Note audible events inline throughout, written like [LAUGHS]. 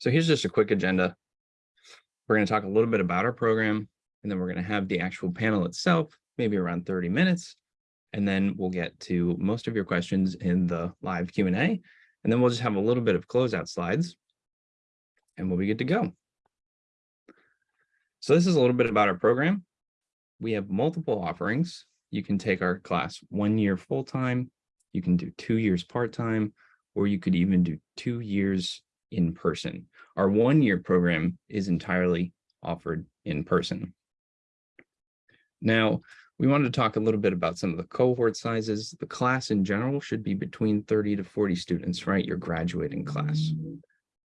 So here's just a quick agenda. We're going to talk a little bit about our program, and then we're going to have the actual panel itself, maybe around 30 minutes. And then we'll get to most of your questions in the live Q&A. And then we'll just have a little bit of closeout slides, and we'll be good to go. So this is a little bit about our program. We have multiple offerings. You can take our class one year full-time, you can do two years part-time, or you could even do two years in person. Our one-year program is entirely offered in person. Now, we wanted to talk a little bit about some of the cohort sizes. The class in general should be between 30 to 40 students, right? Your graduating class.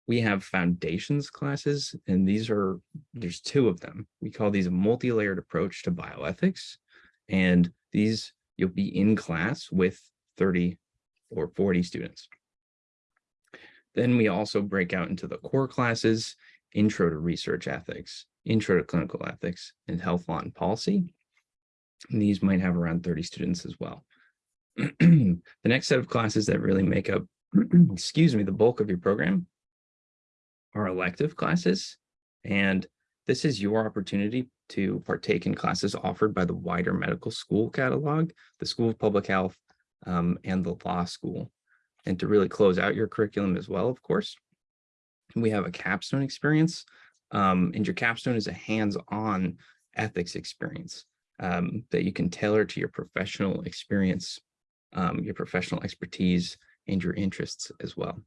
We have foundations classes, and these are, there's two of them. We call these a multi-layered approach to bioethics. And these, you'll be in class with 30 or 40 students. Then we also break out into the core classes, intro to research ethics, intro to clinical ethics, and health law and policy. And these might have around 30 students as well. [CLEARS THROAT] the next set of classes that really make up, [CLEARS THROAT] excuse me, the bulk of your program are elective classes. And this is your opportunity to partake in classes offered by the wider medical school catalog, the School of Public Health, um, and the law school and to really close out your curriculum as well, of course. We have a capstone experience, um, and your capstone is a hands-on ethics experience um, that you can tailor to your professional experience, um, your professional expertise, and your interests as well.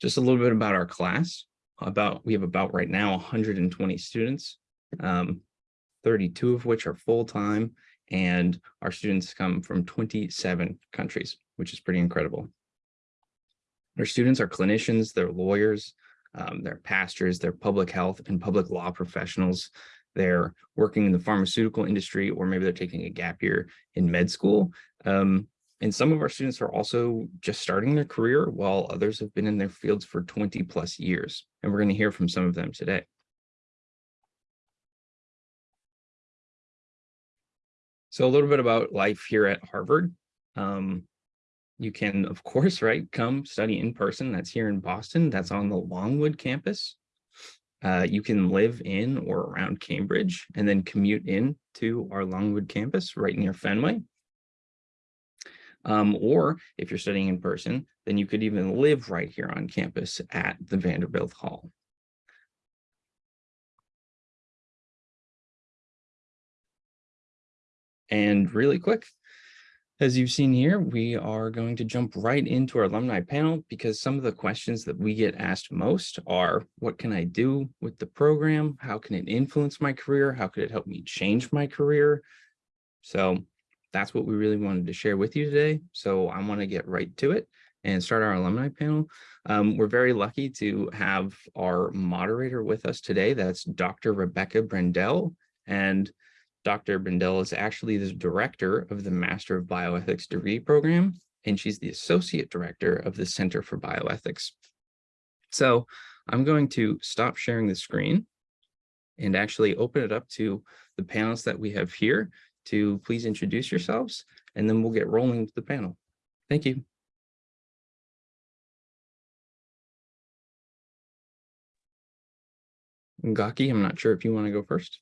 Just a little bit about our class. About we have about right now 120 students. Um, 32 of which are full-time, and our students come from 27 countries, which is pretty incredible. Our students are clinicians, they're lawyers, um, they're pastors, they're public health and public law professionals. They're working in the pharmaceutical industry, or maybe they're taking a gap year in med school. Um, and some of our students are also just starting their career while others have been in their fields for 20 plus years. And we're going to hear from some of them today. So a little bit about life here at Harvard. Um, you can, of course, right, come study in person. That's here in Boston. That's on the Longwood campus. Uh, you can live in or around Cambridge and then commute in to our Longwood campus right near Fenway. Um, or if you're studying in person, then you could even live right here on campus at the Vanderbilt Hall. And really quick, as you've seen here, we are going to jump right into our alumni panel because some of the questions that we get asked most are, what can I do with the program? How can it influence my career? How could it help me change my career? So that's what we really wanted to share with you today. So I want to get right to it and start our alumni panel. Um, we're very lucky to have our moderator with us today. That's Dr. Rebecca Brendel. And Dr. Brendel is actually the director of the Master of Bioethics degree program, and she's the associate director of the Center for Bioethics. So I'm going to stop sharing the screen and actually open it up to the panelists that we have here to please introduce yourselves, and then we'll get rolling with the panel. Thank you. Ngaki, I'm not sure if you want to go first.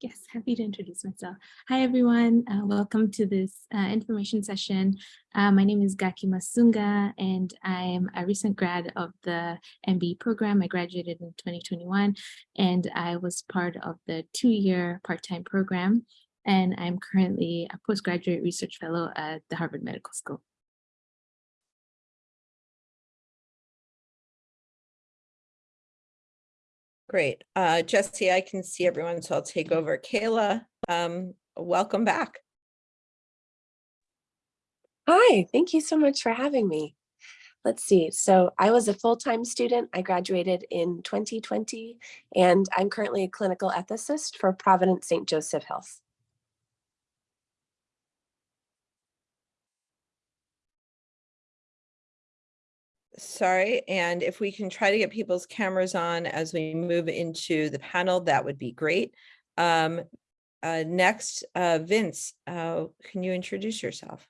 Yes, happy to introduce myself. Hi, everyone. Uh, welcome to this uh, information session. Uh, my name is Gaki Masunga, and I am a recent grad of the MBE program. I graduated in 2021, and I was part of the two-year part-time program. And I'm currently a postgraduate research fellow at the Harvard Medical School. Great. Uh, Jesse, I can see everyone, so I'll take over. Kayla, um, welcome back. Hi, thank you so much for having me. Let's see. So I was a full-time student. I graduated in 2020, and I'm currently a clinical ethicist for Providence St. Joseph Health. Sorry, and if we can try to get people's cameras on as we move into the panel, that would be great. Um, uh, next, uh, Vince, uh, can you introduce yourself?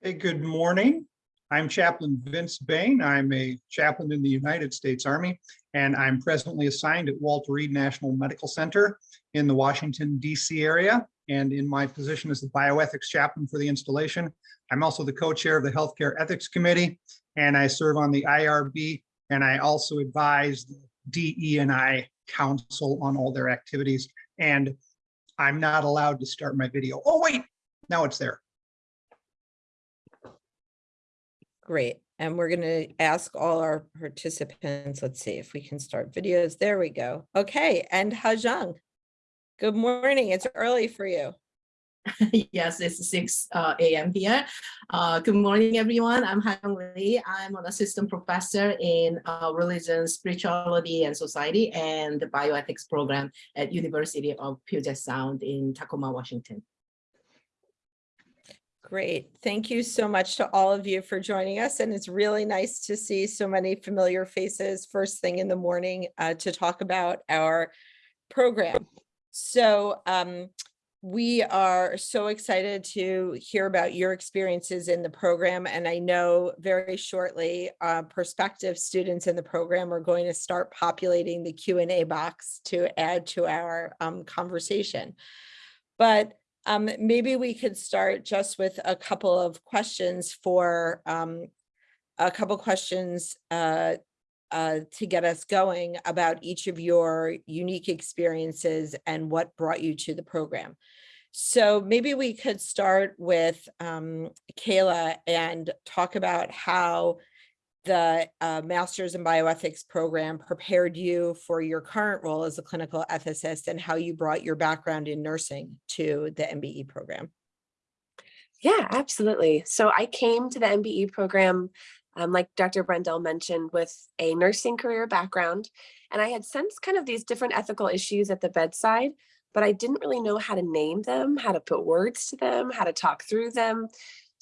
Hey, good morning. I'm Chaplain Vince Bain. I'm a chaplain in the United States Army, and I'm presently assigned at Walter Reed National Medical Center in the Washington DC area. And in my position as the bioethics chaplain for the installation, I'm also the co-chair of the Healthcare Ethics Committee, and I serve on the IRB, and I also advise the DE and I Council on all their activities. And I'm not allowed to start my video. Oh, wait, now it's there. Great. And we're going to ask all our participants, let's see if we can start videos. There we go. Okay. And Hajang, good morning. It's early for you. [LAUGHS] yes, it's 6 uh, a.m. here. Uh, good morning, everyone. I'm Han Lee. I'm an assistant professor in uh, religion, spirituality, and society and the bioethics program at University of Puget Sound in Tacoma, Washington. Great. Thank you so much to all of you for joining us. And it's really nice to see so many familiar faces first thing in the morning uh, to talk about our program. So um, we are so excited to hear about your experiences in the program. And I know very shortly uh, prospective students in the program are going to start populating the Q&A box to add to our um, conversation. But um, maybe we could start just with a couple of questions for um, a couple questions uh, uh, to get us going about each of your unique experiences and what brought you to the program. So maybe we could start with um, Kayla and talk about how the uh, Masters in Bioethics program prepared you for your current role as a clinical ethicist and how you brought your background in nursing to the MBE program. Yeah, absolutely. So I came to the MBE program, um, like Dr. Brendel mentioned, with a nursing career background. And I had sensed kind of these different ethical issues at the bedside, but I didn't really know how to name them, how to put words to them, how to talk through them.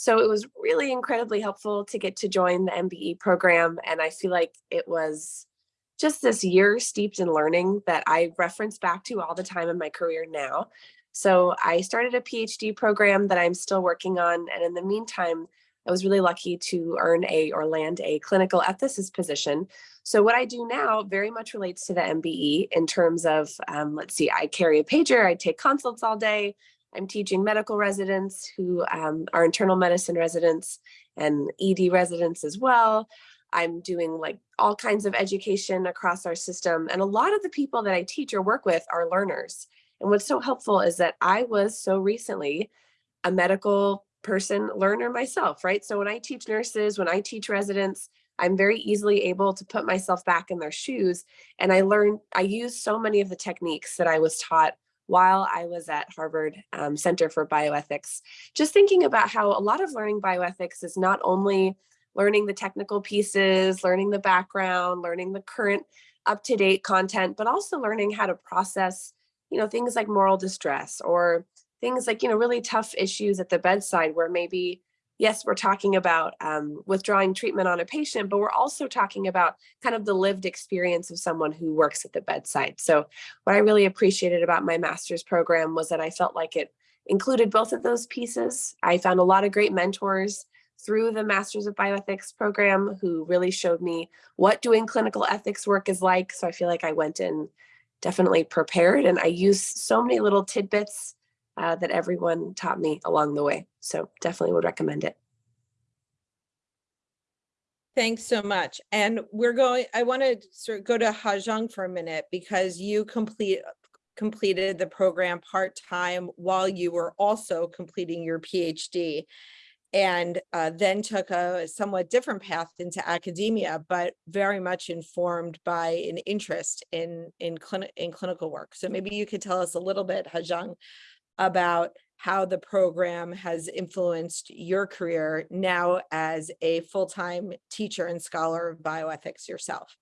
So it was really incredibly helpful to get to join the MBE program. And I feel like it was just this year steeped in learning that I reference back to all the time in my career now. So I started a PhD program that I'm still working on. And in the meantime, I was really lucky to earn a or land a clinical ethicist position. So what I do now very much relates to the MBE in terms of, um, let's see, I carry a pager, I take consults all day, I'm teaching medical residents who um, are internal medicine residents and ED residents as well. I'm doing like all kinds of education across our system. And a lot of the people that I teach or work with are learners. And what's so helpful is that I was so recently a medical person learner myself, right? So when I teach nurses, when I teach residents, I'm very easily able to put myself back in their shoes. And I learned, I use so many of the techniques that I was taught while I was at Harvard um, Center for Bioethics, just thinking about how a lot of learning bioethics is not only learning the technical pieces, learning the background, learning the current up-to-date content, but also learning how to process, you know, things like moral distress or things like, you know, really tough issues at the bedside where maybe yes, we're talking about um, withdrawing treatment on a patient, but we're also talking about kind of the lived experience of someone who works at the bedside. So what I really appreciated about my master's program was that I felt like it included both of those pieces. I found a lot of great mentors through the Masters of Bioethics program who really showed me what doing clinical ethics work is like. So I feel like I went in definitely prepared and I use so many little tidbits uh, that everyone taught me along the way. So definitely would recommend it. Thanks so much. And we're going, I want to sort of go to Hajang for a minute because you complete completed the program part-time while you were also completing your PhD and uh, then took a somewhat different path into academia, but very much informed by an interest in in, clini in clinical work. So maybe you could tell us a little bit, Hajang, about how the program has influenced your career now as a full-time teacher and scholar of bioethics yourself.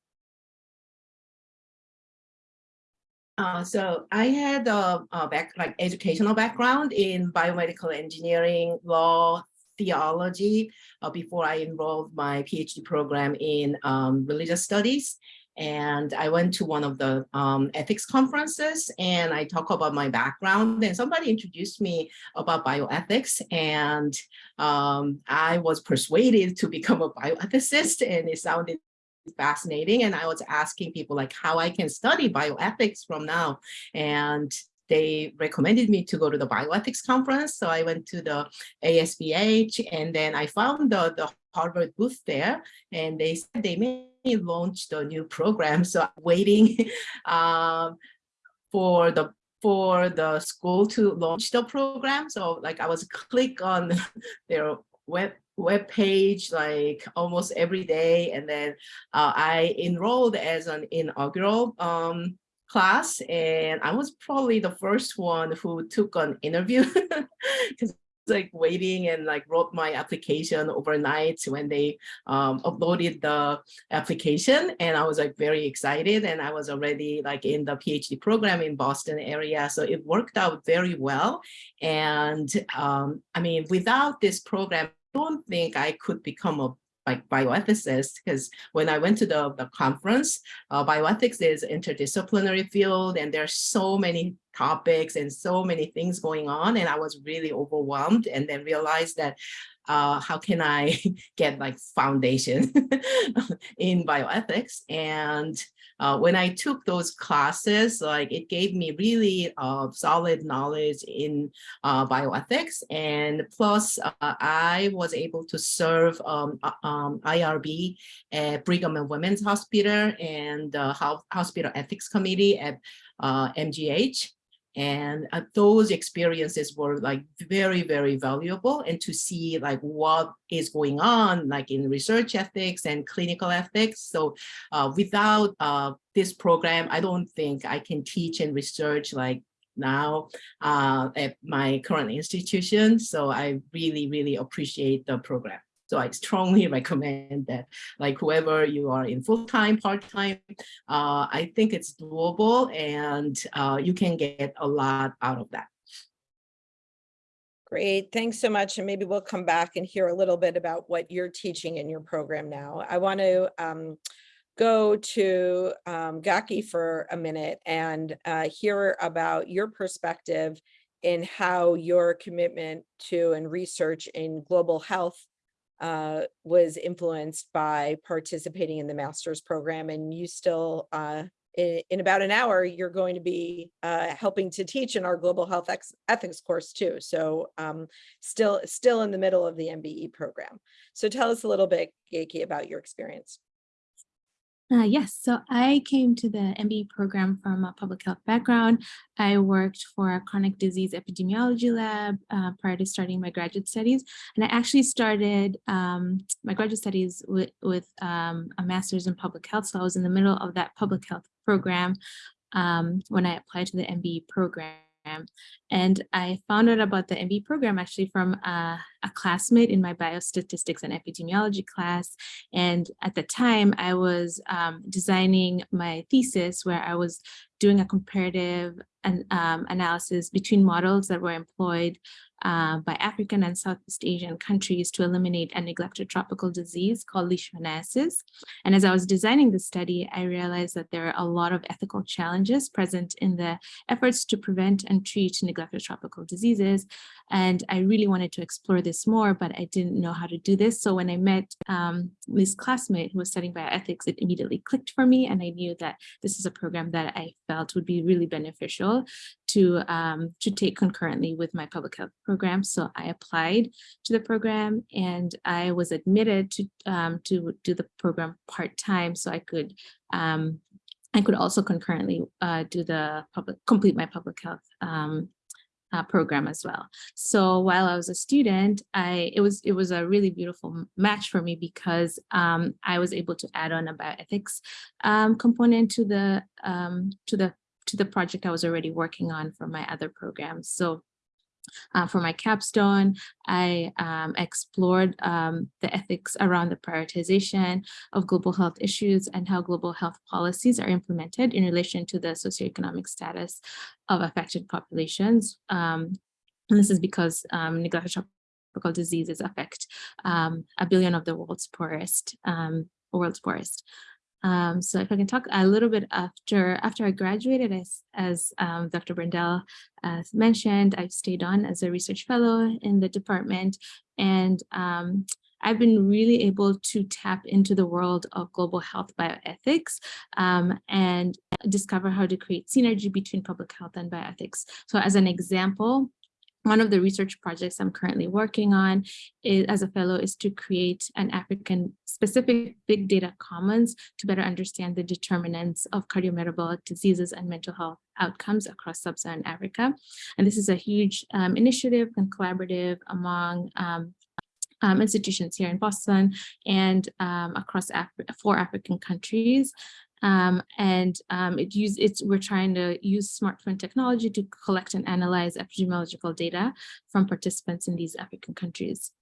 Uh, so I had a, a back like educational background in biomedical engineering, law, theology uh, before I enrolled my PhD program in um, religious studies. And I went to one of the um, ethics conferences and I talk about my background and somebody introduced me about bioethics and um, I was persuaded to become a bioethicist and it sounded fascinating and I was asking people like how I can study bioethics from now and they recommended me to go to the bioethics conference. So I went to the ASBH and then I found the, the Harvard booth there and they said they may launch a new program. So I'm waiting [LAUGHS] um, for the for the school to launch the program. So like I was click on [LAUGHS] their web web page like almost every day and then uh, I enrolled as an inaugural um, class and I was probably the first one who took an interview [LAUGHS] because like waiting and like wrote my application overnight when they um, uploaded the application and I was like very excited and I was already like in the PhD program in Boston area so it worked out very well and um, I mean without this program I don't think I could become a like bioethicist because when I went to the, the conference, uh, bioethics is interdisciplinary field and there's so many topics and so many things going on and I was really overwhelmed and then realized that uh, how can I [LAUGHS] get like foundation [LAUGHS] in bioethics and uh, when I took those classes, like it gave me really uh, solid knowledge in uh, bioethics. And plus, uh, I was able to serve um, uh, um, IRB at Brigham and Women's Hospital and the Hospital Ethics Committee at MGH. And uh, those experiences were like very, very valuable and to see like what is going on like in research ethics and clinical ethics. So uh, without uh, this program, I don't think I can teach and research like now uh, at my current institution. So I really, really appreciate the program. So I strongly [LAUGHS] recommend that like whoever you are in full-time, part-time, uh, I think it's doable and uh, you can get a lot out of that. Great, thanks so much. And maybe we'll come back and hear a little bit about what you're teaching in your program now. I want to um, go to um, Gaki for a minute and uh, hear about your perspective in how your commitment to and research in global health uh, was influenced by participating in the master's program and you still uh, in, in, about an hour you're going to be uh, helping to teach in our global health ethics course too so um, still still in the middle of the MBE program. So tell us a little bit Geiki about your experience uh, yes, so I came to the MBE program from a public health background. I worked for a chronic disease epidemiology lab uh, prior to starting my graduate studies. And I actually started um, my graduate studies with, with um, a master's in public health. So I was in the middle of that public health program um, when I applied to the MBE program. And I found out about the MBE program actually from a, a, classmate in my biostatistics and epidemiology class. And at the time I was um, designing my thesis where I was doing a comparative an, um, analysis between models that were employed uh, by African and Southeast Asian countries to eliminate a neglected tropical disease called leishmaniasis. And as I was designing the study, I realized that there are a lot of ethical challenges present in the efforts to prevent and treat neglected tropical diseases. And I really wanted to explore this more, but I didn't know how to do this. So when I met um, this classmate who was studying bioethics, it immediately clicked for me. And I knew that this is a program that I felt would be really beneficial to, um, to take concurrently with my public health program. So I applied to the program and I was admitted to, um, to do the program part-time so I could um, I could also concurrently uh, do the public complete my public health um, uh, program as well. So while I was a student, I it was it was a really beautiful match for me because um, I was able to add on a bioethics um, component to the um, to the to the project I was already working on for my other programs. So uh, for my capstone, I um, explored um, the ethics around the prioritization of global health issues and how global health policies are implemented in relation to the socioeconomic status of affected populations. Um, and this is because um, neglected tropical diseases affect um, a billion of the world's poorest, um, world's poorest. Um, so if I can talk a little bit after after I graduated, as, as um, Dr. Brendel uh, mentioned, I've stayed on as a research fellow in the department. And um, I've been really able to tap into the world of global health bioethics um, and discover how to create synergy between public health and bioethics. So as an example, one of the research projects I'm currently working on is, as a fellow is to create an African specific big data commons to better understand the determinants of cardiometabolic diseases and mental health outcomes across sub-Saharan Africa. And this is a huge um, initiative and collaborative among um, um, institutions here in Boston and um, across Af four African countries. Um, and um, it use it's we're trying to use smartphone technology to collect and analyze epidemiological data from participants in these African countries.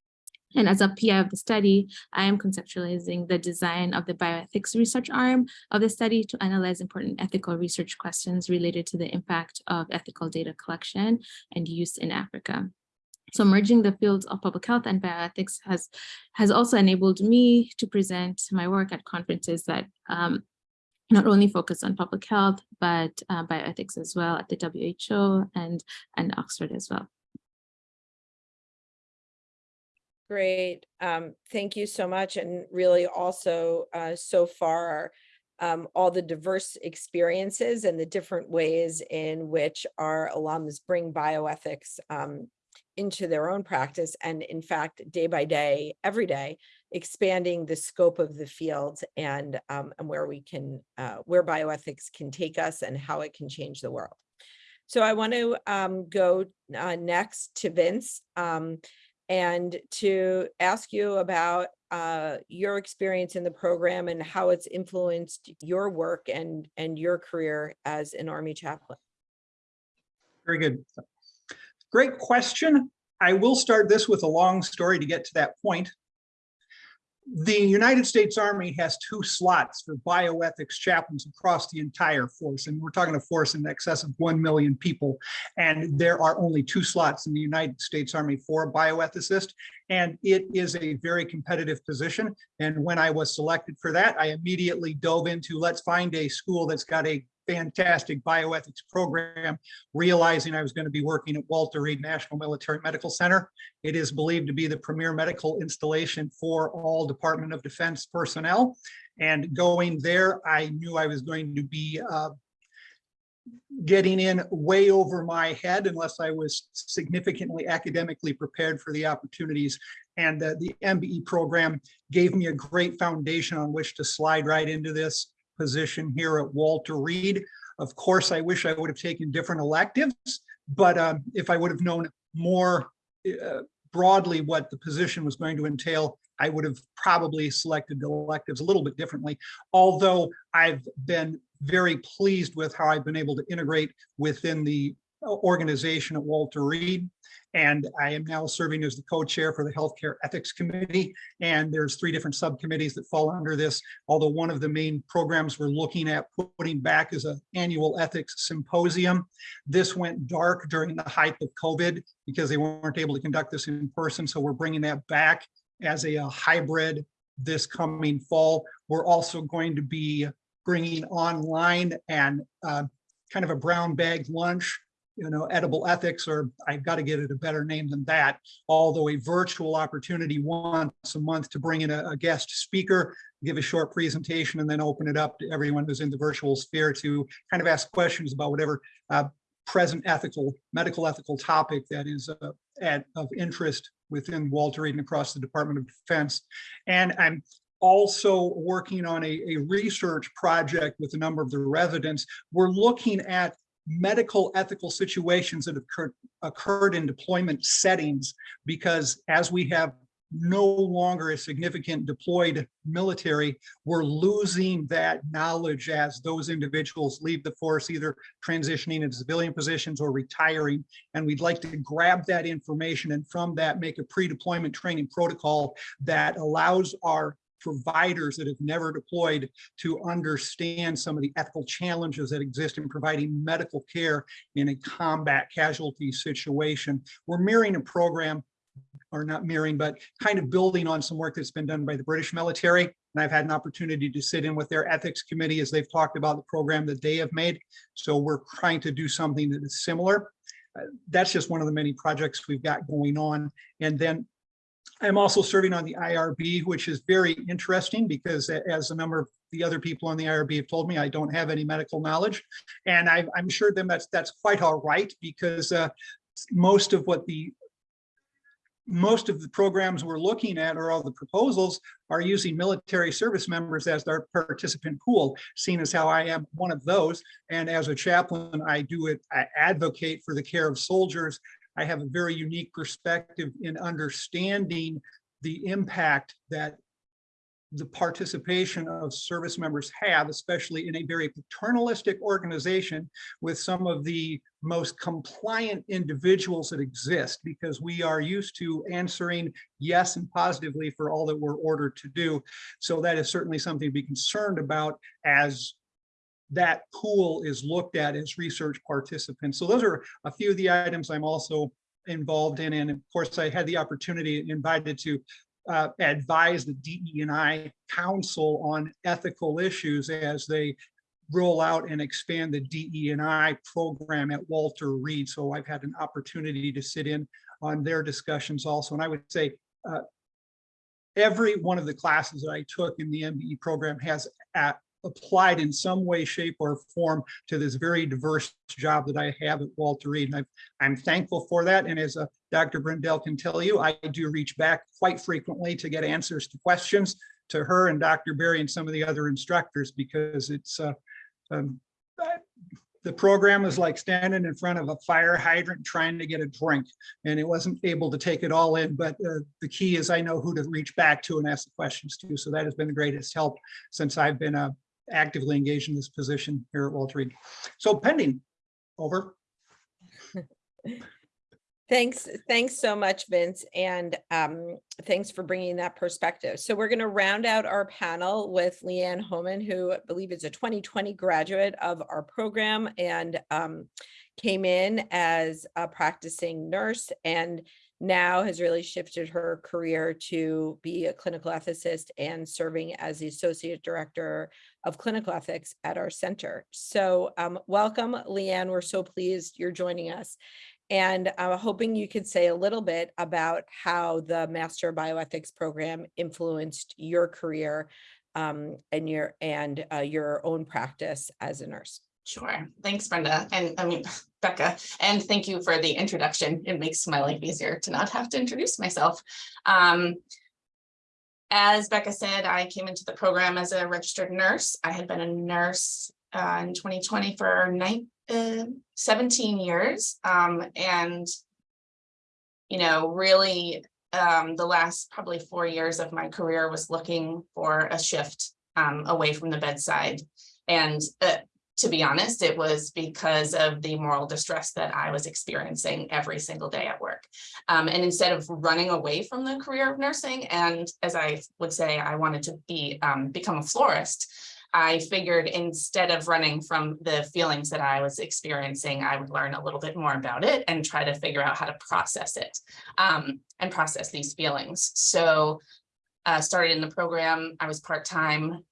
And as a PI of the study, I am conceptualizing the design of the bioethics research arm of the study to analyze important ethical research questions related to the impact of ethical data collection and use in Africa. So merging the fields of public health and bioethics has, has also enabled me to present my work at conferences that um, not only focused on public health, but uh, bioethics as well at the WHO and, and Oxford as well. Great. Um, thank you so much. And really also uh, so far, um, all the diverse experiences and the different ways in which our alums bring bioethics um, into their own practice. And in fact, day by day, every day, expanding the scope of the field and, um, and where we can, uh, where bioethics can take us and how it can change the world. So I want to um, go uh, next to Vince um, and to ask you about uh, your experience in the program and how it's influenced your work and, and your career as an Army chaplain. Very good. Great question. I will start this with a long story to get to that point. The United States Army has two slots for bioethics chaplains across the entire force. And we're talking a force in excess of 1 million people. And there are only two slots in the United States Army for a bioethicist. And it is a very competitive position. And when I was selected for that, I immediately dove into let's find a school that's got a fantastic bioethics program, realizing I was going to be working at Walter Reed National Military Medical Center. It is believed to be the premier medical installation for all Department of Defense personnel. And going there, I knew I was going to be uh, getting in way over my head unless I was significantly academically prepared for the opportunities. And uh, the MBE program gave me a great foundation on which to slide right into this position here at Walter Reed. Of course, I wish I would have taken different electives, but um, if I would have known more uh, broadly what the position was going to entail, I would have probably selected the electives a little bit differently. Although I've been very pleased with how I've been able to integrate within the uh, organization at Walter Reed. And I am now serving as the co-chair for the Healthcare Ethics Committee. And there's three different subcommittees that fall under this. Although one of the main programs we're looking at putting back is an annual ethics symposium. This went dark during the height of COVID because they weren't able to conduct this in person. So we're bringing that back as a, a hybrid this coming fall. We're also going to be bringing online and uh, kind of a brown bag lunch you know, edible ethics, or I've got to get it a better name than that, although a virtual opportunity once a month to bring in a, a, guest speaker, give a short presentation, and then open it up to everyone who's in the virtual sphere to kind of ask questions about whatever uh, present ethical, medical ethical topic that is uh, at, of interest within Walter Reed and across the Department of Defense. And I'm also working on a, a research project with a number of the residents. We're looking at medical ethical situations that have occurred, occurred in deployment settings because as we have no longer a significant deployed military, we're losing that knowledge as those individuals leave the force, either transitioning into civilian positions or retiring. And we'd like to grab that information and from that make a pre-deployment training protocol that allows our providers that have never deployed to understand some of the ethical challenges that exist in providing medical care in a combat casualty situation. We're mirroring a program or not mirroring, but kind of building on some work that's been done by the British military. And I've had an opportunity to sit in with their ethics committee as they've talked about the program that they have made. So we're trying to do something that is similar. Uh, That's just one of the many projects we've got going on. And then I'm also serving on the IRB, which is very interesting because as a number of the other people on the IRB have told me, I don't have any medical knowledge. And I, I'm sure them that's, that's quite all right because uh, most of what the most of the programs we're looking at or all the proposals are using military service members as their participant pool, seeing as how I am one of those. And as a chaplain, I do it, I advocate for the care of soldiers. I have a very unique perspective in understanding the impact that the participation of service members have, especially in a very paternalistic organization with some of the most compliant individuals that exist, because we are used to answering yes and positively for all that we're ordered to do. So that is certainly something to be concerned about as that pool is looked at as research participants. So those are a few of the items I'm also involved in. And of course, I had the opportunity invited to uh, advise the DE and I Council on ethical issues as they roll out and expand the DE and I program at Walter Reed. So I've had an opportunity to sit in on their discussions also. And I would say uh, every one of the classes that I took in the MBE program has at, applied in some way, shape or form to this very diverse job that I have at Walter Reed. And I've, I'm thankful for that. And as uh, Dr. Brendel can tell you, I do reach back quite frequently to get answers to questions to her and Dr. Berry and some of the other instructors because it's uh, um, the program is like standing in front of a fire hydrant trying to get a drink and it wasn't able to take it all in but uh, the key is I know who to reach back to and ask the questions to so that has been the greatest help since I've been uh, actively engaged in this position here at Walter Reed. So pending, over. Thanks, thanks so much, Vince, and um, thanks for bringing that perspective. So we're going to round out our panel with Leanne Homan, who I believe is a 2020 graduate of our program and um, came in as a practicing nurse and now has really shifted her career to be a clinical ethicist and serving as the Associate Director of Clinical Ethics at our center. So um, welcome, Leanne. We're so pleased you're joining us. And I'm hoping you could say a little bit about how the Master Bioethics program influenced your career um, and your and uh, your own practice as a nurse. Sure. Thanks, Brenda. And I mean, [LAUGHS] Becca, and thank you for the introduction. It makes my life easier to not have to introduce myself. Um, as Becca said, I came into the program as a registered nurse. I had been a nurse uh, in 2020 for nine, uh, 17 years. Um, and, you know, really um, the last probably four years of my career was looking for a shift um, away from the bedside. And uh, to be honest, it was because of the moral distress that I was experiencing every single day at work. Um, and instead of running away from the career of nursing, and as I would say, I wanted to be um, become a florist, I figured instead of running from the feelings that I was experiencing, I would learn a little bit more about it and try to figure out how to process it um, and process these feelings. So uh, started in the program, I was part-time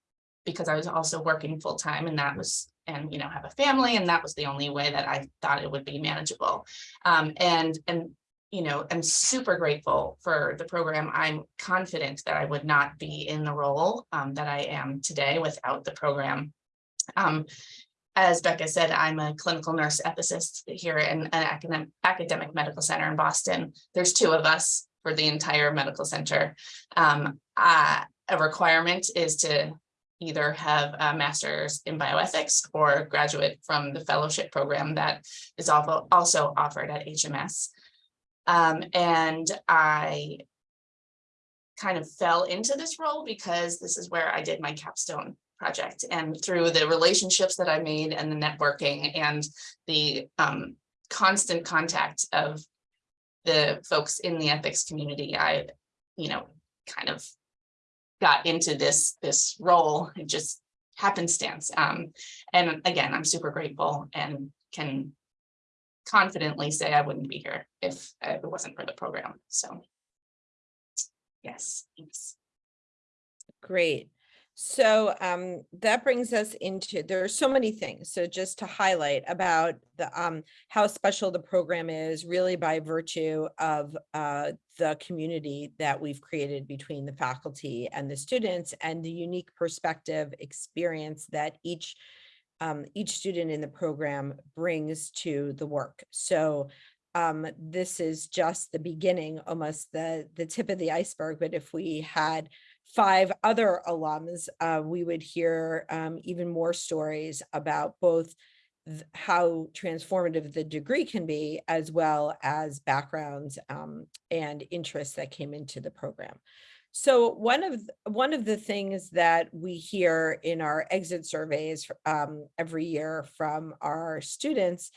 because I was also working full-time and that was and you know have a family and that was the only way that I thought it would be manageable um, and and you know I'm super grateful for the program I'm confident that I would not be in the role um, that I am today without the program um, as Becca said, I'm a clinical nurse ethicist here in an academic, academic medical center in Boston. There's two of us for the entire medical center. Um, uh, a requirement is to either have a master's in bioethics or graduate from the fellowship program that is also, also offered at HMS. Um, and I kind of fell into this role because this is where I did my capstone project and through the relationships that I made and the networking and the um, constant contact of the folks in the ethics community, I, you know, kind of got into this this role it just happenstance um and again i'm super grateful and can confidently say i wouldn't be here if it wasn't for the program so yes thanks Great. So um, that brings us into, there are so many things. So just to highlight about the um, how special the program is really by virtue of uh, the community that we've created between the faculty and the students and the unique perspective experience that each um, each student in the program brings to the work. So um, this is just the beginning, almost the, the tip of the iceberg. But if we had five other alums, uh, we would hear um, even more stories about both how transformative the degree can be, as well as backgrounds um, and interests that came into the program. So one of one of the things that we hear in our exit surveys um, every year from our students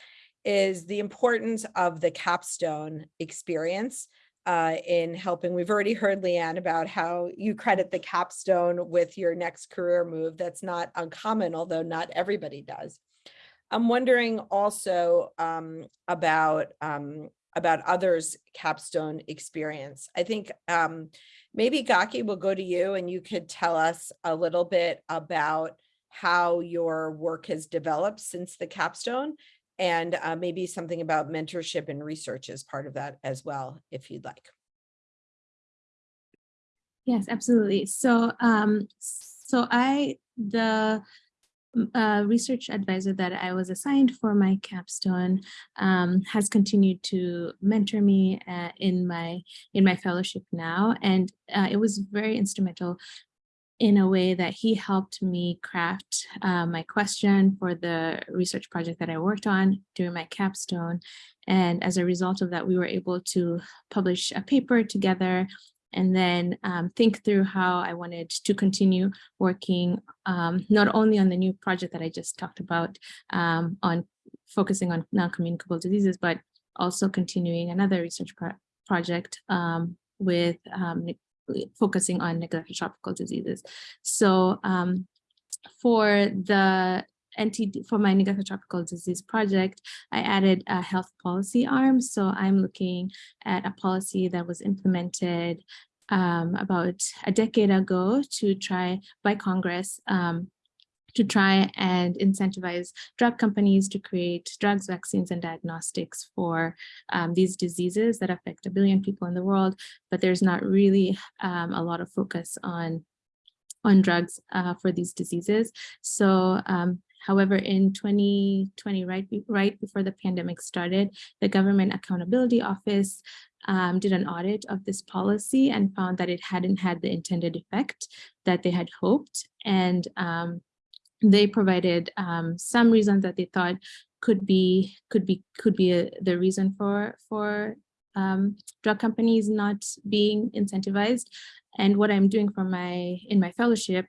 is the importance of the capstone experience uh, in helping. We've already heard Leanne about how you credit the capstone with your next career move. That's not uncommon, although not everybody does. I'm wondering also um, about um, about others' capstone experience. I think um, maybe Gaki will go to you and you could tell us a little bit about how your work has developed since the capstone and uh, maybe something about mentorship and research as part of that as well, if you'd like. Yes, absolutely. So, um, so I, the uh, research advisor that I was assigned for my capstone um, has continued to mentor me uh, in my in my fellowship now, and uh, it was very instrumental in a way that he helped me craft uh, my question for the research project that I worked on during my capstone. And as a result of that, we were able to publish a paper together and then um, think through how I wanted to continue working um, not only on the new project that I just talked about um, on focusing on non-communicable diseases, but also continuing another research pro project um, with um, focusing on neglected tropical diseases. So um, for the NTD, for my neglected tropical disease project, I added a health policy arm. So I'm looking at a policy that was implemented um, about a decade ago to try by Congress um, to try and incentivize drug companies to create drugs, vaccines, and diagnostics for um, these diseases that affect a billion people in the world, but there's not really um, a lot of focus on on drugs uh, for these diseases. So um, However, in 2020, right, right before the pandemic started, the Government Accountability Office um, did an audit of this policy and found that it hadn't had the intended effect that they had hoped. And um, they provided um, some reasons that they thought could be could be could be a, the reason for for um, drug companies not being incentivized. And what I'm doing for my in my fellowship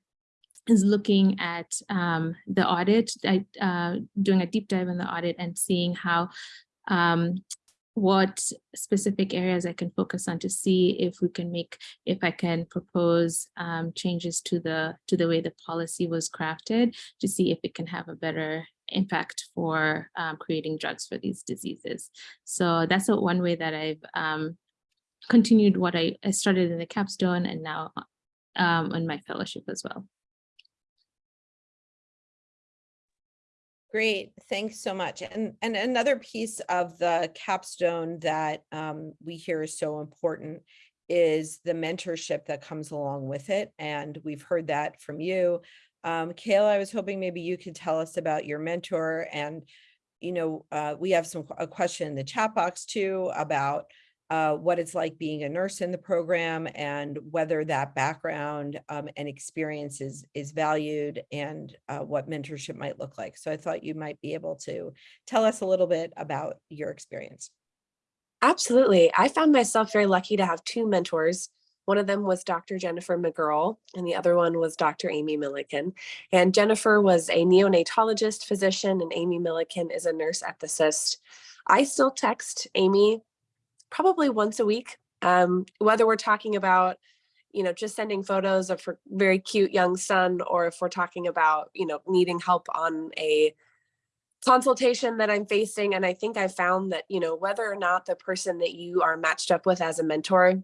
is looking at um, the audit, I, uh, doing a deep dive in the audit and seeing how um, what specific areas I can focus on to see if we can make, if I can propose um, changes to the to the way the policy was crafted to see if it can have a better impact for um, creating drugs for these diseases. So that's a, one way that I've um, continued what I, I started in the capstone and now um, in my fellowship as well. Great, thanks so much. And, and another piece of the capstone that um, we hear is so important is the mentorship that comes along with it. And we've heard that from you. Um, Kayla, I was hoping maybe you could tell us about your mentor and, you know, uh, we have some, a question in the chat box too about uh, what it's like being a nurse in the program and whether that background um, and experience is, is valued and uh, what mentorship might look like. So I thought you might be able to tell us a little bit about your experience. Absolutely. I found myself very lucky to have two mentors. One of them was Dr. Jennifer McGurl, and the other one was Dr. Aimee Milliken. And Jennifer was a neonatologist physician, and Aimee Milliken is a nurse ethicist. I still text Aimee probably once a week, um, whether we're talking about, you know, just sending photos of her very cute young son, or if we're talking about, you know, needing help on a consultation that I'm facing. And I think I found that, you know, whether or not the person that you are matched up with as a mentor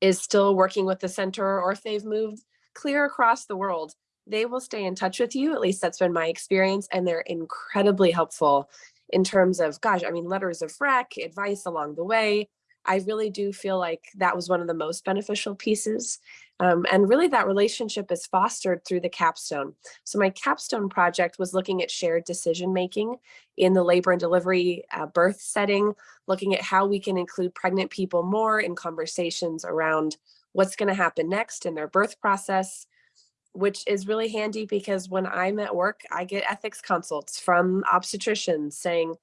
is still working with the center or if they've moved clear across the world, they will stay in touch with you. At least that's been my experience. And they're incredibly helpful in terms of, gosh, I mean, letters of rec, advice along the way. I really do feel like that was one of the most beneficial pieces. Um, and really that relationship is fostered through the capstone. So my capstone project was looking at shared decision making in the labor and delivery uh, birth setting, looking at how we can include pregnant people more in conversations around what's going to happen next in their birth process, which is really handy because when I'm at work, I get ethics consults from obstetricians saying,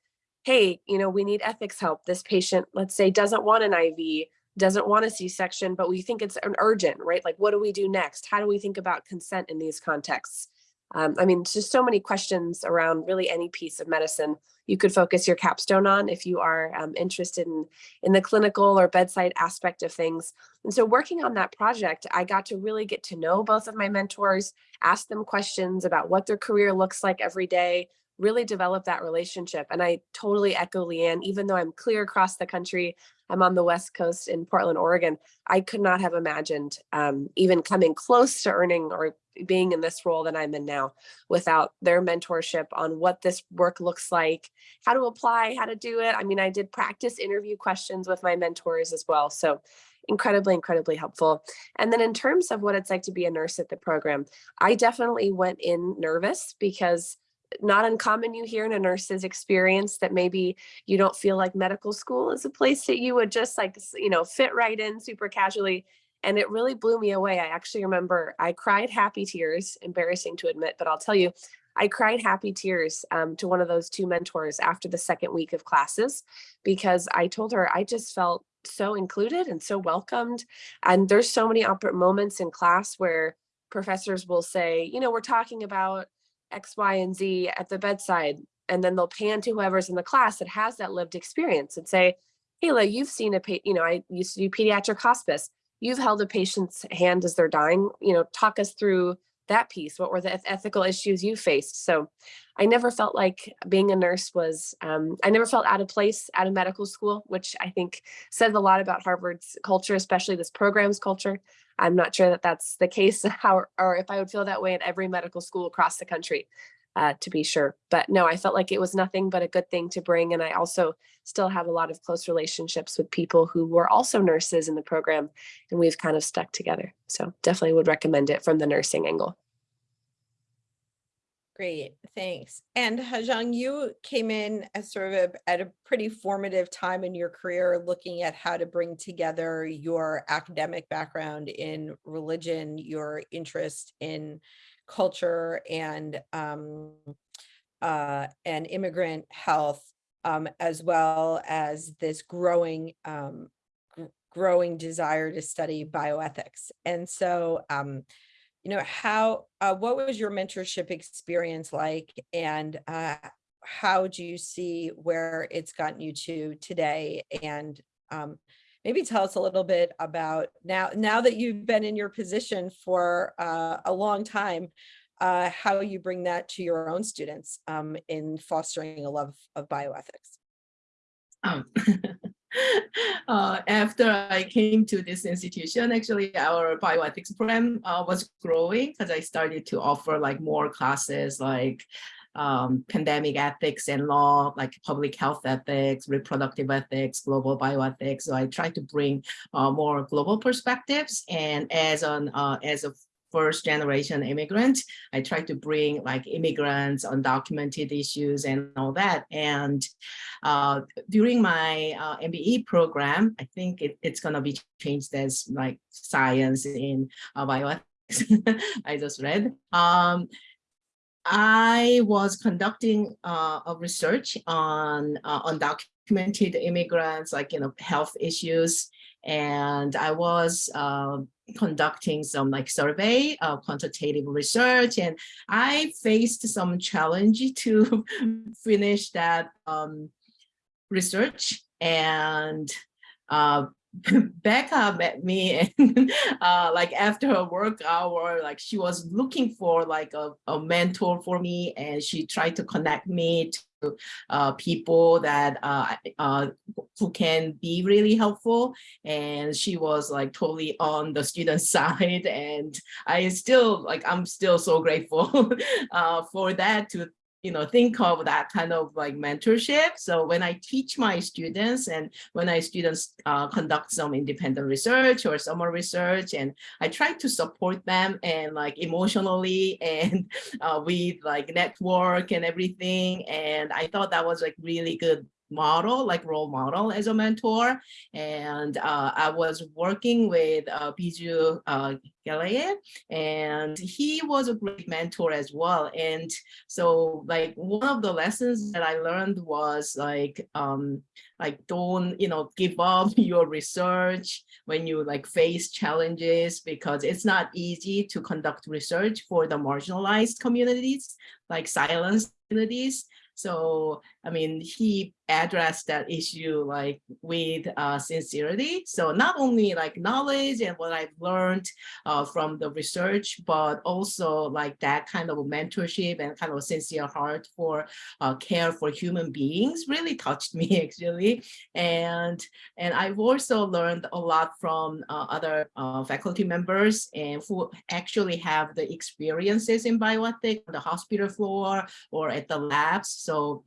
hey, you know, we need ethics help. This patient, let's say, doesn't want an IV, doesn't want a C-section, but we think it's an urgent, right? Like, what do we do next? How do we think about consent in these contexts? Um, I mean, just so many questions around really any piece of medicine you could focus your capstone on if you are um, interested in, in the clinical or bedside aspect of things. And so working on that project, I got to really get to know both of my mentors, ask them questions about what their career looks like every day, really develop that relationship. And I totally echo Leanne, even though I'm clear across the country, I'm on the West Coast in Portland, Oregon, I could not have imagined um, even coming close to earning or being in this role that I'm in now without their mentorship on what this work looks like, how to apply, how to do it. I mean, I did practice interview questions with my mentors as well. So incredibly, incredibly helpful. And then in terms of what it's like to be a nurse at the program, I definitely went in nervous because not uncommon you hear in a nurse's experience that maybe you don't feel like medical school is a place that you would just like, you know, fit right in super casually. And it really blew me away. I actually remember I cried happy tears, embarrassing to admit, but I'll tell you, I cried happy tears um, to one of those two mentors after the second week of classes because I told her I just felt so included and so welcomed. And there's so many moments in class where professors will say, you know, we're talking about X, Y, and Z at the bedside. And then they'll pan to whoever's in the class that has that lived experience and say, Kayla, you've seen a, you know, I used to do pediatric hospice. You've held a patient's hand as they're dying, you know, talk us through that piece. What were the ethical issues you faced? So I never felt like being a nurse was, um, I never felt out of place at a medical school, which I think says a lot about Harvard's culture, especially this program's culture. I'm not sure that that's the case [LAUGHS] how, or if I would feel that way at every medical school across the country, uh, to be sure. But no, I felt like it was nothing but a good thing to bring. And I also still have a lot of close relationships with people who were also nurses in the program and we've kind of stuck together. So definitely would recommend it from the nursing angle. Great, thanks. And Hajang, you came in as sort of a, at a pretty formative time in your career, looking at how to bring together your academic background in religion, your interest in culture and um, uh, and immigrant health, um, as well as this growing um, growing desire to study bioethics. And so um, you know, how, uh, what was your mentorship experience like and uh, how do you see where it's gotten you to today? And um, maybe tell us a little bit about now, now that you've been in your position for uh, a long time, uh, how you bring that to your own students um, in fostering a love of bioethics. Um, [LAUGHS] uh, after I came to this institution, actually our bioethics program uh, was growing because I started to offer like more classes like um, pandemic ethics and law, like public health ethics, reproductive ethics, global bioethics. So I try to bring uh, more global perspectives. And as an uh, as a first generation immigrant. I try to bring like immigrants, undocumented issues and all that. And uh, during my uh, MBE program, I think it, it's going to be changed as like science in uh, bioethics. [LAUGHS] I just read. Um, I was conducting uh, a research on uh, undocumented immigrants, like, you know, health issues. And I was uh, conducting some like survey, uh, quantitative research, and I faced some challenge [LAUGHS] to finish that um, research. And [LAUGHS] Becca met me and [LAUGHS] uh, like after her work hour, like she was looking for like a, a mentor for me and she tried to connect me to uh, people that uh, uh, who can be really helpful. And she was like totally on the student [LAUGHS] side. And I still like, I'm still so grateful uh, for that to you know, think of that kind of like mentorship. So when I teach my students and when I students uh, conduct some independent research or summer research, and I try to support them and like emotionally [LAUGHS] and uh, with like network and everything. And I thought that was like really good model, like role model as a mentor. And uh, I was working with uh, Bizu uh, Gelaye, and he was a great mentor as well. And so like one of the lessons that I learned was like, um, like don't, you know, give up [LAUGHS] your research when you like face challenges because it's not easy to conduct research for the marginalized communities, like silenced communities. So, I mean, he addressed that issue like with uh, sincerity. So not only like knowledge and what I've learned uh, from the research, but also like that kind of mentorship and kind of sincere heart for uh, care for human beings really touched [LAUGHS] me actually. And, and I've also learned a lot from uh, other uh, faculty members and who actually have the experiences in bioethics on the hospital floor or at the labs. So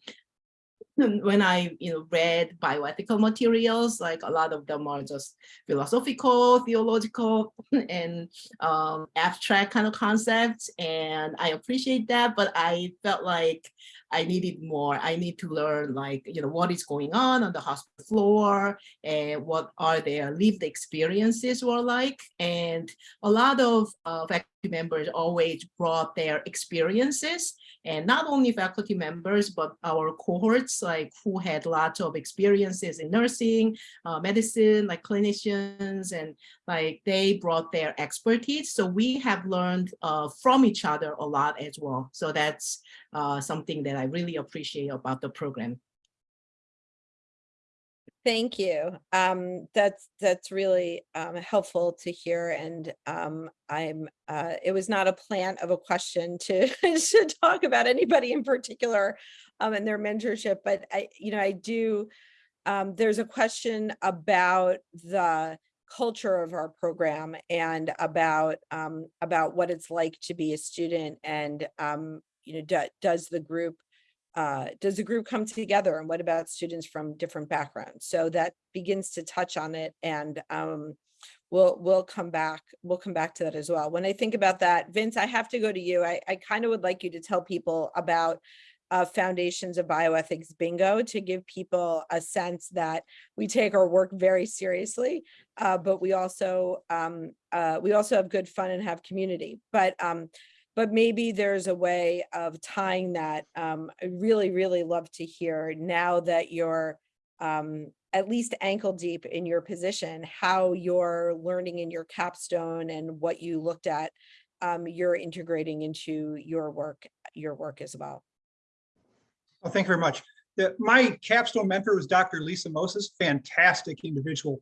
[LAUGHS] when I you know read bioethical materials, like a lot of them are just philosophical, theological, [LAUGHS] and um, abstract kind of concepts, and I appreciate that. But I felt like I needed more. I need to learn like you know what is going on on the hospital floor, and what are their lived experiences were like, and a lot of uh, faculty members always brought their experiences and not only faculty members, but our cohorts, like who had lots of experiences in nursing, uh, medicine, like clinicians, and like they brought their expertise. So we have learned uh, from each other a lot as well. So that's uh, something that I really appreciate about the program. Thank you. Um, that's, that's really, um, helpful to hear and, um, I'm, uh, it was not a plan of a question to, [LAUGHS] to talk about anybody in particular, um, and their mentorship, but I, you know, I do, um, there's a question about the culture of our program and about, um, about what it's like to be a student and, you know, do, does the group uh, does the group come together and what about students from different backgrounds? So that begins to touch on it and um, we'll we'll come back we'll come back to that as well. When I think about that, Vince, I have to go to you. I, I kind of would like you to tell people about uh, Foundations of Bioethics Bingo to give people a sense that we take our work very seriously, uh, but we also um, uh, we also have good fun and have community. But um, but maybe there's a way of tying that. Um, I really, really love to hear now that you're um, at least ankle deep in your position, how you're learning in your capstone and what you looked at, um, you're integrating into your work, your work as well. Well, thank you very much. The- my capstone mentor was Dr. Lisa Moses, fantastic individual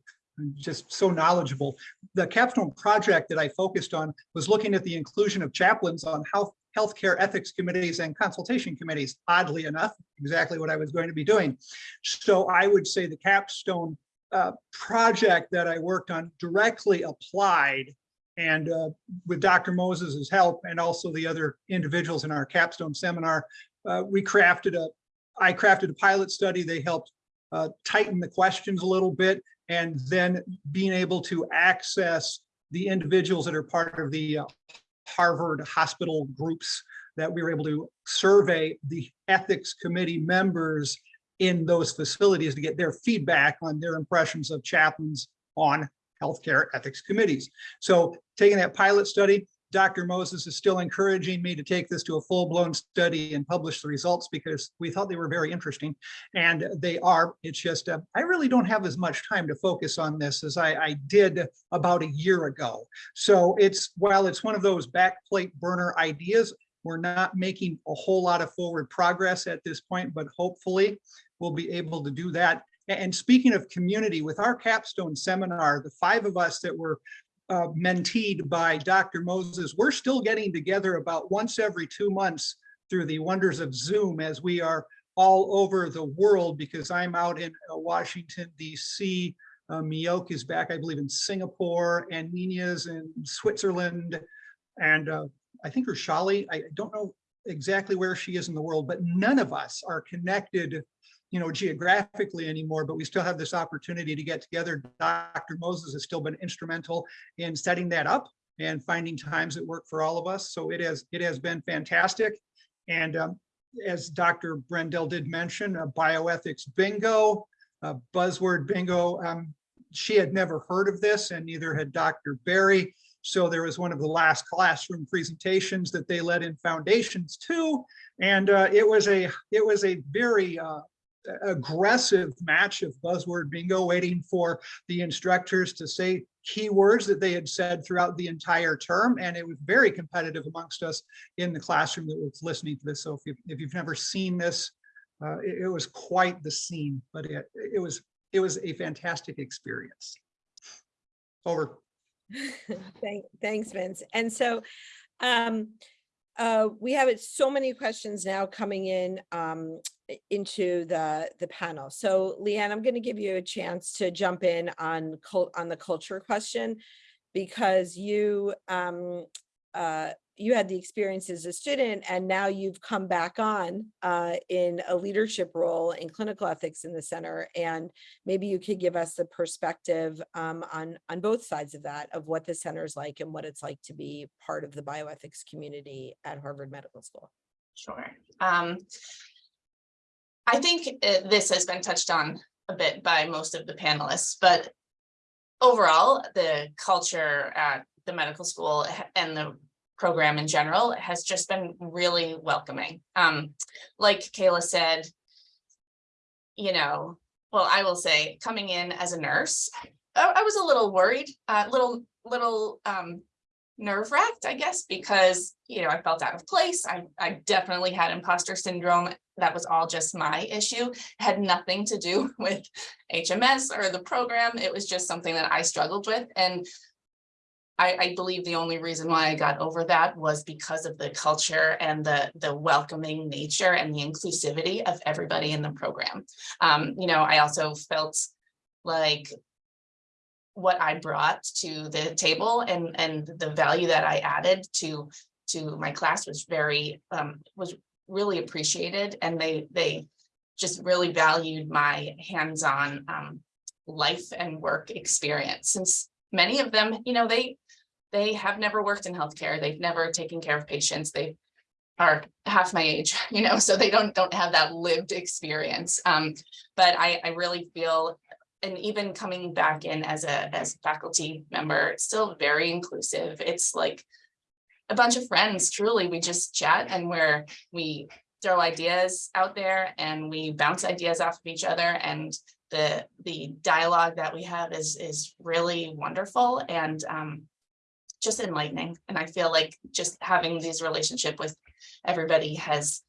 just so knowledgeable. The capstone project that I focused on was looking at the inclusion of chaplains on health healthcare ethics committees and consultation committees, oddly enough, exactly what I was going to be doing. So I would say the capstone uh, project that I worked on directly applied and uh, with Dr. Moses's help and also the other individuals in our capstone seminar, uh, we crafted a, I crafted a pilot study. They helped uh, tighten the questions a little bit and then being able to access the individuals that are part of the uh, Harvard hospital groups that we were able to survey the ethics committee members in those facilities to get their feedback on their impressions of chaplains on healthcare ethics committees. So taking that pilot study, Dr. Moses is still encouraging me to take this to a full-blown study and publish the results because we thought they were very interesting and they are. It's just, uh, I really don't have as much time to focus on this as I, I did about a year ago. So it's, while it's one of those backplate burner ideas, we're not making a whole lot of forward progress at this point, but hopefully we'll be able to do that And speaking of community, with our capstone seminar, the five of us that were uh, menteed by Dr. Moses, we're still getting together about once every two months through the wonders of Zoom as we are all over the world because I'm out in uh, Washington DC. Uh, Miyok is back, I believe, in Singapore and Nina's in Switzerland. And uh, I think Rashali, I don't know exactly where she is in the world, but none of us are connected you know, geographically anymore, but we still have this opportunity to get together. Dr. Moses has still been instrumental in setting that up and finding times that work for all of us. So it has it has been fantastic. And um, as Dr. Brendel did mention, a bioethics bingo, a buzzword bingo. Um, she had never heard of this and neither had Dr. Berry. So there was one of the last classroom presentations that they led in foundations too. And uh, it was a it was a very uh, aggressive match of buzzword bingo waiting for the instructors to say keywords that they had said throughout the entire term. And it was very competitive amongst us in the classroom that was listening to this. So if, you, if you've never seen this uh, it, it was quite the scene but it, it was it was a fantastic experience. Over. [LAUGHS] Thank, thanks, Vince. And so um, uh, we have so many questions now coming in um, into the the panel. So Leanne, I'm going to give you a chance to jump in on on the culture question because you um, uh, you had the experience as a student and now you've come back on uh, in a leadership role in clinical ethics in the center and maybe you could give us the perspective um, on on both sides of that of what the center is like and what it's like to be part of the bioethics community at Harvard Medical School. Sure. Um, I think uh, this has been touched on a bit by most of the panelists, but overall, the culture at the medical school and the program in general has just been really welcoming. Um, like Kayla said, you know, well, I will say, coming in as a nurse, I, I was a little worried, a little, little um, nerve wracked, I guess, because, you know, I felt out of place. I, I definitely had imposter syndrome. That was all just my issue. It Had nothing to do [LAUGHS] with HMS or the program. It was just something that I struggled with. And I, I believe the only reason why I got over that was because of the culture and the, the welcoming nature and the inclusivity of everybody in the program. Um, you know, I also felt like what I brought to the table and, and the value that I added to, to my class was very, um, was really appreciated and they, they just really valued my hands-on, um, life and work experience since many of them, you know, they, they have never worked in healthcare. They've never taken care of patients. They are half my age, [LAUGHS] you know, so they don't, don't have that lived experience. Um, but I, I really feel and even coming back in as a as a faculty member, still very inclusive. It's like a bunch of friends, truly. We just chat and where we throw ideas out there and we bounce ideas off of each other and the the dialogue that we have is is really wonderful and um just enlightening. And I feel like just having these relationship with everybody has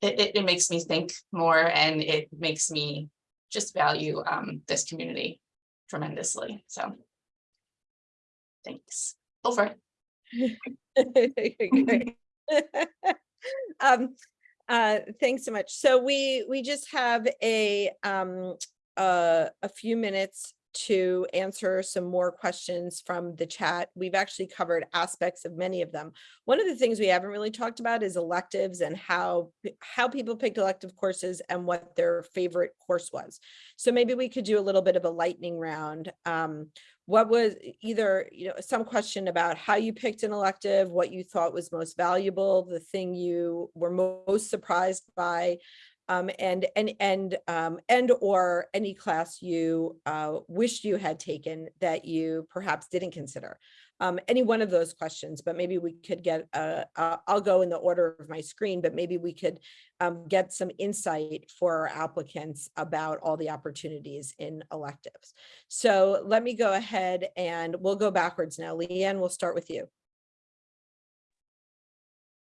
it, it, it makes me think more and it makes me just value um this community tremendously. So thanks. Over. [LAUGHS] Um, uh, thanks so much. So we, we just have a, um, uh, a few minutes to answer some more questions from the chat. We've actually covered aspects of many of them. One of the things we haven't really talked about is electives and how, how people picked elective courses and what their favorite course was. So maybe we could do a little bit of a lightning round. Um, what was either, you know, some question about how you picked an elective, what you thought was most valuable, the thing you were most surprised by, um, and and and um, and or any class you uh, wished you had taken that you perhaps didn't consider. Um, any one of those questions, but maybe we could get. Uh, uh, I'll go in the order of my screen, but maybe we could um, get some insight for our applicants about all the opportunities in electives. So let me go ahead and we'll go backwards now. Leanne, we'll start with you.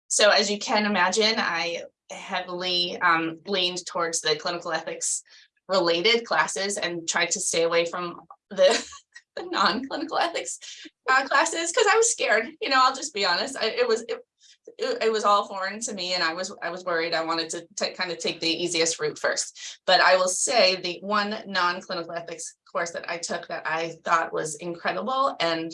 So as you can imagine, I heavily um leaned towards the clinical ethics related classes and tried to stay away from the, the non-clinical ethics uh, classes because I was scared, you know, I'll just be honest. I, it was, it, it, it was all foreign to me and I was, I was worried. I wanted to kind of take the easiest route first. But I will say the one non-clinical ethics course that I took that I thought was incredible and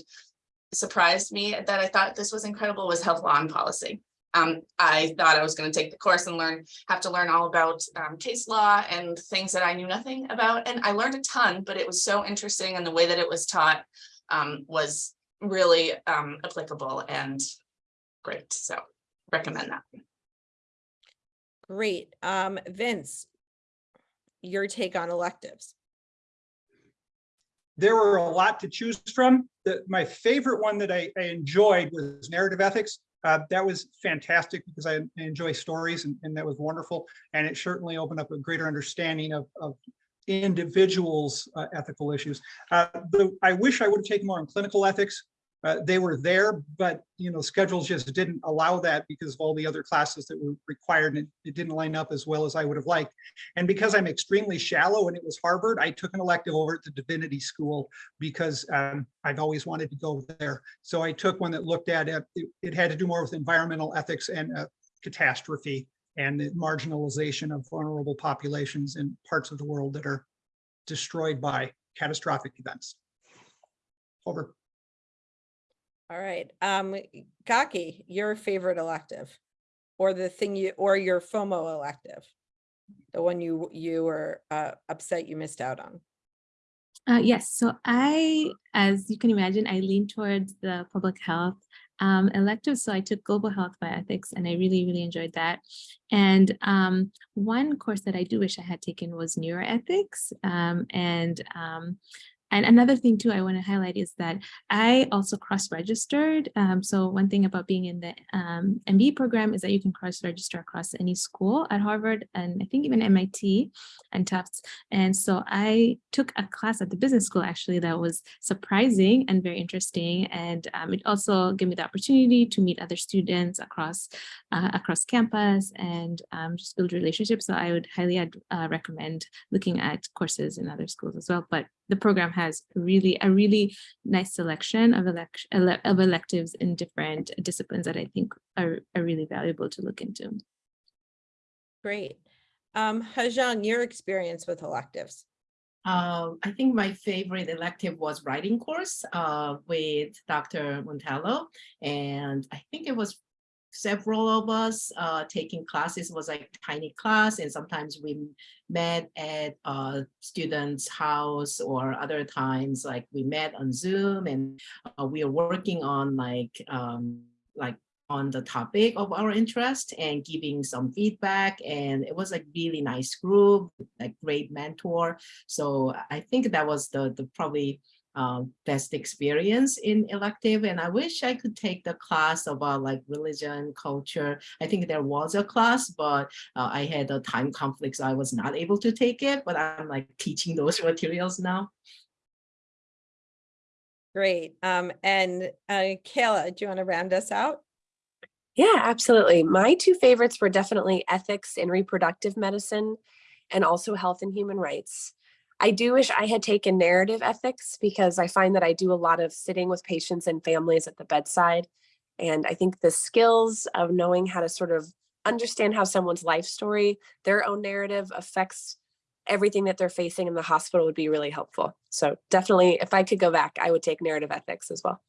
surprised me that I thought this was incredible was health law and policy. Um, I thought I was going to take the course and learn, have to learn all about um, case law and things that I knew nothing about. And I learned a ton, but it was so interesting and the way that it was taught um, was really um, applicable and great. So recommend that. Great. Um, Vince, your take on electives. There were a lot to choose from. The, my favorite one that I, I enjoyed was narrative ethics. Uh, that was fantastic because I enjoy stories and, and that was wonderful. And it certainly opened up a greater understanding of, of individuals' uh, ethical issues. Uh, the, I wish I would have taken more on clinical ethics. Uh, they were there, but you know, schedules just didn't allow that because of all the other classes that were required and it, it didn't line up as well as I would have liked. And because I'm extremely shallow and it was Harvard, I took an elective over at the Divinity School because um, I've always wanted to go there. So I took one that looked at it. It, it had to do more with environmental ethics and uh, catastrophe and the marginalization of vulnerable populations in parts of the world that are destroyed by catastrophic events. Over. All right, um, Gaki, your favorite elective? Or the thing you, or your FOMO elective? The one you, you were uh, upset you missed out on? Uh, yes, so I, as you can imagine, I lean towards the public health um, elective. So I took global health bioethics and I really, really enjoyed that. And um, one course that I do wish I had taken was neuroethics. Um, and um, and another thing too I want to highlight is that I also cross-registered. Um, so one thing about being in the um, MBE program is that you can cross-register across any school at Harvard and I think even MIT and Tufts. And so I took a class at the business school actually that was surprising and very interesting. And um, it also gave me the opportunity to meet other students across uh, across campus and um, just build relationships. So I would highly uh, recommend looking at courses in other schools as well. But the program has really a really nice selection of, elect ele of electives in different disciplines that I think are, are really valuable to look into. Great. Um, Hajang, your experience with electives? Um, I think my favorite elective was writing course uh, with Dr. Montello. And I think it was several of us uh, taking classes, was like tiny class. And sometimes we met at a student's house or other times like we met on Zoom and uh, we are working on like, um, like on the topic of our interest and giving some feedback and it was a really nice group like great mentor so i think that was the the probably uh, best experience in elective and i wish i could take the class about like religion culture i think there was a class but uh, i had a time conflict so i was not able to take it but i'm like teaching those [LAUGHS] materials now Great. Um, and uh, Kayla, do you want to round us out? Yeah, absolutely. My two favorites were definitely ethics and reproductive medicine and also health and human rights. I do wish I had taken narrative ethics because I find that I do a lot of sitting with patients and families at the bedside. And I think the skills of knowing how to sort of understand how someone's life story, their own narrative affects everything that they're facing in the hospital would be really helpful. So definitely, if I could go back, I would take narrative ethics as well.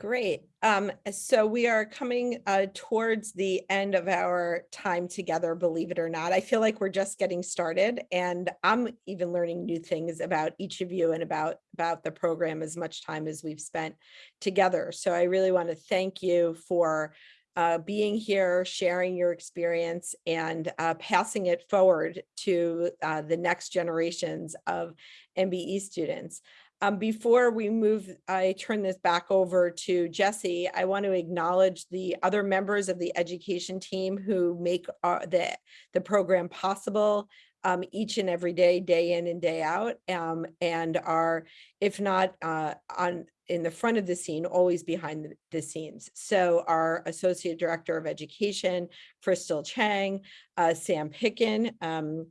Great. Um, so we are coming uh, towards the end of our time together, believe it or not. I feel like we're just getting started and I'm even learning new things about each of you and about, about the program as much time as we've spent together. So I really want to thank you for uh, being here, sharing your experience and uh, passing it forward to uh, the next generations of MBE students. Um, before we move, I turn this back over to Jesse. I want to acknowledge the other members of the education team who make uh, the, the program possible um, each and every day, day in and day out, um, and are, if not uh, on in the front of the scene, always behind the- the scenes. So our Associate Director of Education, Crystal Chang, uh, Sam Picken, um,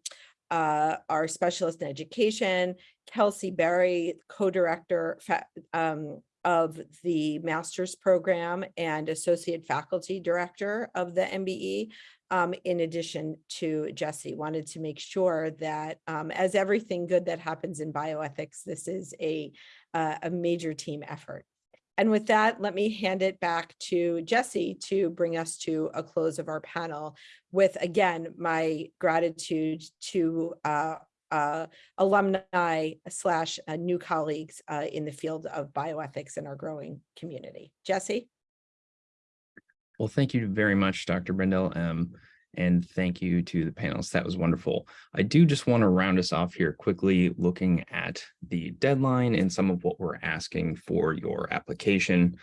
uh, our Specialist in Education, Kelsey Berry, Co-Director um, of the Master's Program and Associate Faculty Director of the MBE, um, in addition to Jesse, wanted to make sure that, um, as everything good that happens in bioethics, this is a, uh, a major team effort. And with that, let me hand it back to Jesse to bring us to a close of our panel with, again, my gratitude to, uh, uh, alumni slash uh, new colleagues, uh, in the field of bioethics in our growing community. Jesse? Well, thank you very much, Dr. Brendel. Um, and thank you to the panelists. That was wonderful. I do just want to round us off here quickly, looking at the deadline and some of what we're asking for your application.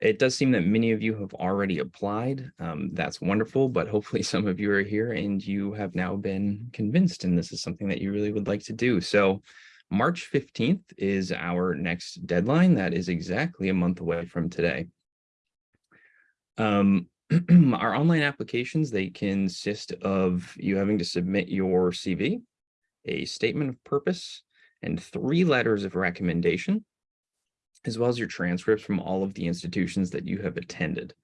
It does seem that many of you have already applied. Um, that's wonderful, but hopefully [LAUGHS] some of you are here and you have now been convinced and this is something that you really would like to do. So March 15th is our next deadline. That is exactly a month away from today. Um, [CLEARS THROAT] our online applications, they consist of you having to submit your CV, a statement of purpose, and three letters of recommendation, as well as your transcripts from all of the institutions that you have attended.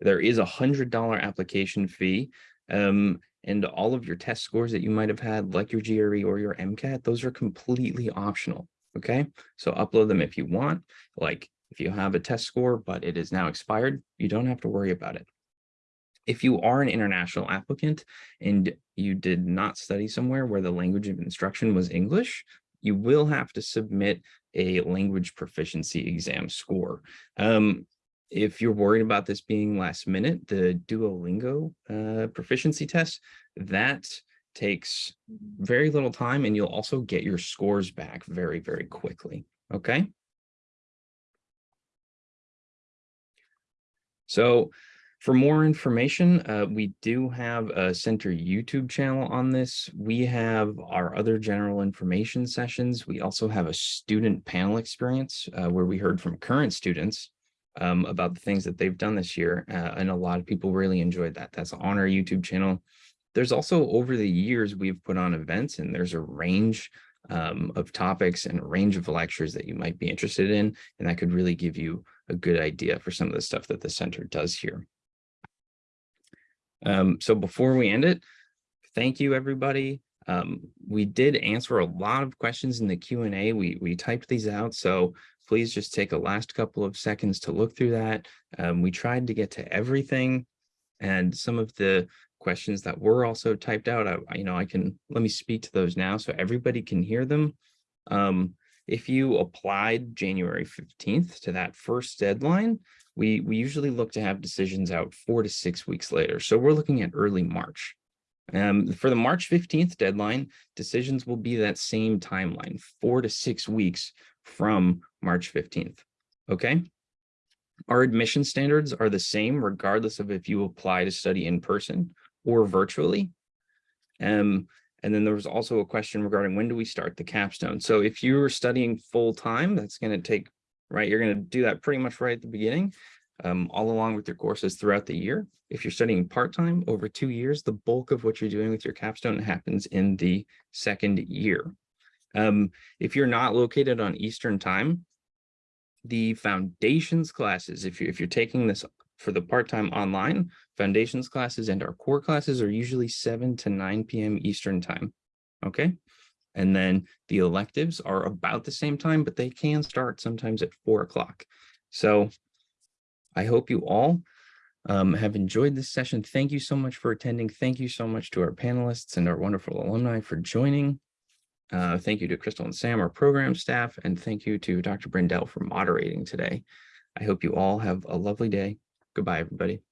There is a hundred dollar application fee, um, and all of your test scores that you might have had, like your GRE or your MCAT, those are completely optional. Okay, so upload them if you want. Like if you have a test score, but it is now expired, you don't have to worry about it. If you are an international applicant and you did not study somewhere where the language of instruction was English, you will have to submit a language proficiency exam score. Um, if you're worried about this being last minute, the Duolingo uh, proficiency test, that takes very little time and you'll also get your scores back very, very quickly. Okay. So for more information, uh, we do have a center YouTube channel on this. We have our other general information sessions. We also have a student panel experience uh, where we heard from current students um, about the things that they've done this year. Uh, and a lot of people really enjoyed that. That's on our YouTube channel. There's also over the years, we've put on events and there's a range um, of topics and a range of lectures that you might be interested in. And that could really give you a good idea for some of the stuff that the center does here. Um, so before we end it, thank you, everybody. Um, we did answer a lot of questions in the Q&A. We, we typed these out, so please just take a last couple of seconds to look through that. Um, we tried to get to everything and some of the questions that were also typed out, I, you know, I can, let me speak to those now so everybody can hear them. Um, if you applied January 15th to that first deadline, we, we usually look to have decisions out four to six weeks later. So we're looking at early March. Um, for the March 15th deadline, decisions will be that same timeline, four to six weeks from March 15th. Okay. Our admission standards are the same regardless of if you apply to study in person or virtually. Um, and then there was also a question regarding when do we start the capstone? So if you are studying full time, that's going to take, right, you're going to do that pretty much right at the beginning, um, all along with your courses throughout the year. If you're studying part-time over two years, the bulk of what you're doing with your capstone happens in the second year. Um, if you're not located on Eastern time, the foundations classes, if you're, if you're taking this for the part-time online, foundations classes and our core classes are usually 7 to 9 p.m. Eastern time. Okay. And then the electives are about the same time, but they can start sometimes at 4 o'clock. So I hope you all um, have enjoyed this session. Thank you so much for attending. Thank you so much to our panelists and our wonderful alumni for joining. Uh, thank you to Crystal and Sam, our program staff, and thank you to Dr. Brendel for moderating today. I hope you all have a lovely day. Goodbye, everybody.